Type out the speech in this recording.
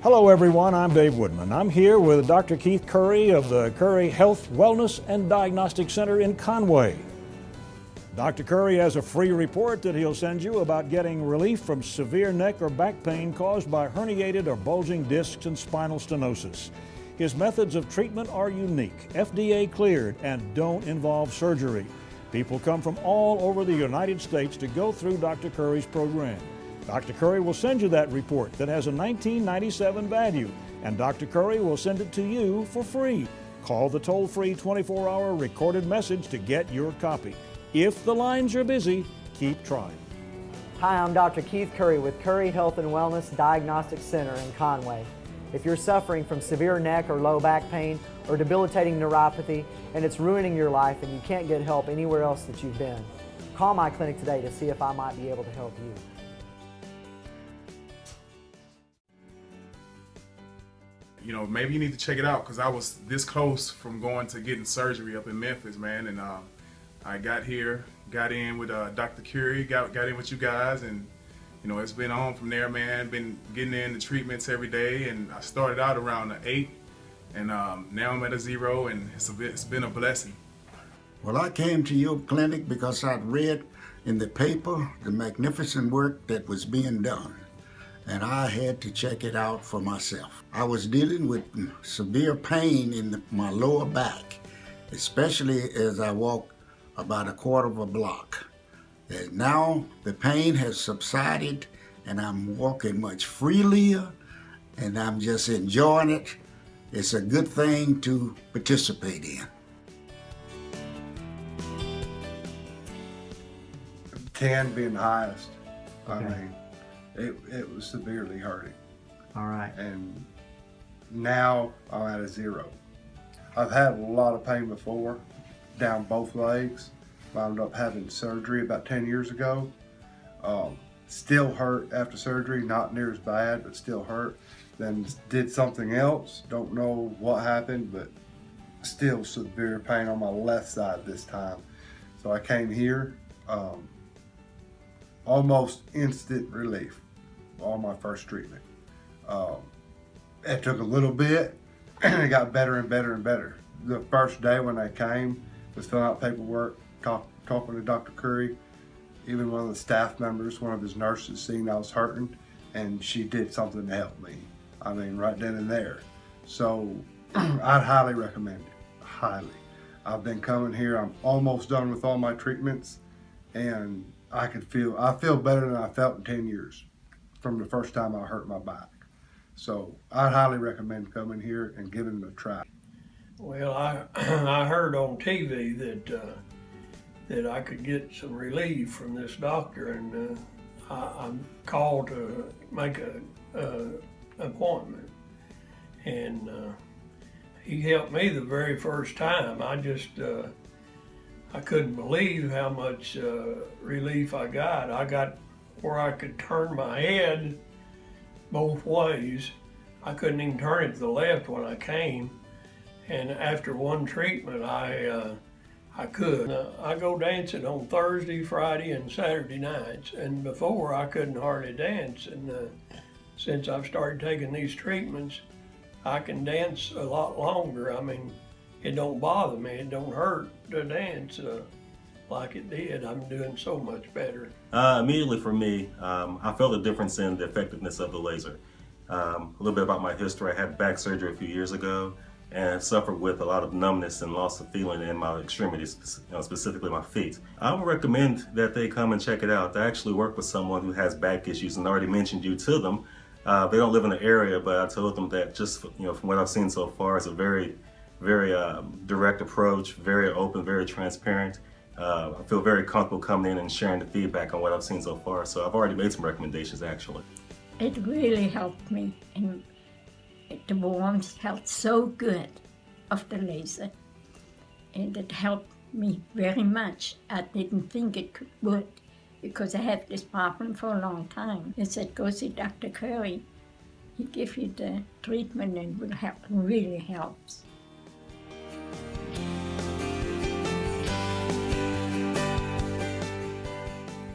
Hello everyone, I'm Dave Woodman. I'm here with Dr. Keith Curry of the Curry Health, Wellness and Diagnostic Center in Conway. Dr. Curry has a free report that he'll send you about getting relief from severe neck or back pain caused by herniated or bulging discs and spinal stenosis. His methods of treatment are unique, FDA cleared, and don't involve surgery. People come from all over the United States to go through Dr. Curry's program. Dr. Curry will send you that report that has a 1997 value, and Dr. Curry will send it to you for free. Call the toll-free 24-hour recorded message to get your copy. If the lines are busy, keep trying. Hi, I'm Dr. Keith Curry with Curry Health and Wellness Diagnostic Center in Conway. If you're suffering from severe neck or low back pain or debilitating neuropathy and it's ruining your life and you can't get help anywhere else that you've been, call my clinic today to see if I might be able to help you. You know, maybe you need to check it out because I was this close from going to getting surgery up in Memphis, man. And uh, I got here, got in with uh, Dr. Curry, got, got in with you guys, and you know, it's been on from there, man. Been getting in the treatments every day, and I started out around an eight, and um, now I'm at a zero, and it's, a bit, it's been a blessing. Well, I came to your clinic because I'd read in the paper the magnificent work that was being done and I had to check it out for myself. I was dealing with severe pain in the, my lower back, especially as I walked about a quarter of a block. And now the pain has subsided and I'm walking much freelier and I'm just enjoying it. It's a good thing to participate in. Ten being the highest. Okay. I mean, it, it was severely hurting. All right. And now I'm at a zero. I've had a lot of pain before, down both legs. Wound up having surgery about 10 years ago. Um, still hurt after surgery, not near as bad, but still hurt. Then did something else, don't know what happened, but still severe pain on my left side this time. So I came here, um, almost instant relief on my first treatment. Um, it took a little bit and it got better and better and better. The first day when I came was filling out paperwork, talk, talking to Dr. Curry, even one of the staff members, one of his nurses seen I was hurting and she did something to help me. I mean, right then and there. So I'd highly recommend it, highly. I've been coming here, I'm almost done with all my treatments and I could feel, I feel better than I felt in 10 years from the first time I hurt my back. So I'd highly recommend coming here and giving it a try. Well, I I heard on TV that uh, that I could get some relief from this doctor, and uh, I, am called to make a, a appointment, and uh, he helped me the very first time. I just uh, I couldn't believe how much uh, relief I got. I got where I could turn my head both ways. I couldn't even turn it to the left when I came. And after one treatment, I uh, I could. Uh, I go dancing on Thursday, Friday, and Saturday nights. And before, I couldn't hardly dance. And uh, since I've started taking these treatments, I can dance a lot longer. I mean, it don't bother me. It don't hurt to dance. Uh, like it did. I'm doing so much better. Uh, immediately for me, um, I felt a difference in the effectiveness of the laser. Um, a little bit about my history. I had back surgery a few years ago and suffered with a lot of numbness and loss of feeling in my extremities, you know, specifically my feet. I would recommend that they come and check it out. I actually work with someone who has back issues and already mentioned you to them. Uh, they don't live in the area, but I told them that just you know from what I've seen so far, it's a very, very um, direct approach, very open, very transparent uh, I feel very comfortable coming in and sharing the feedback on what I've seen so far. So I've already made some recommendations actually. It really helped me and the warmth felt so good of the laser and it helped me very much. I didn't think it could work because I had this problem for a long time. I said, go see Dr. Curry. He gives you the treatment and will help, really helps.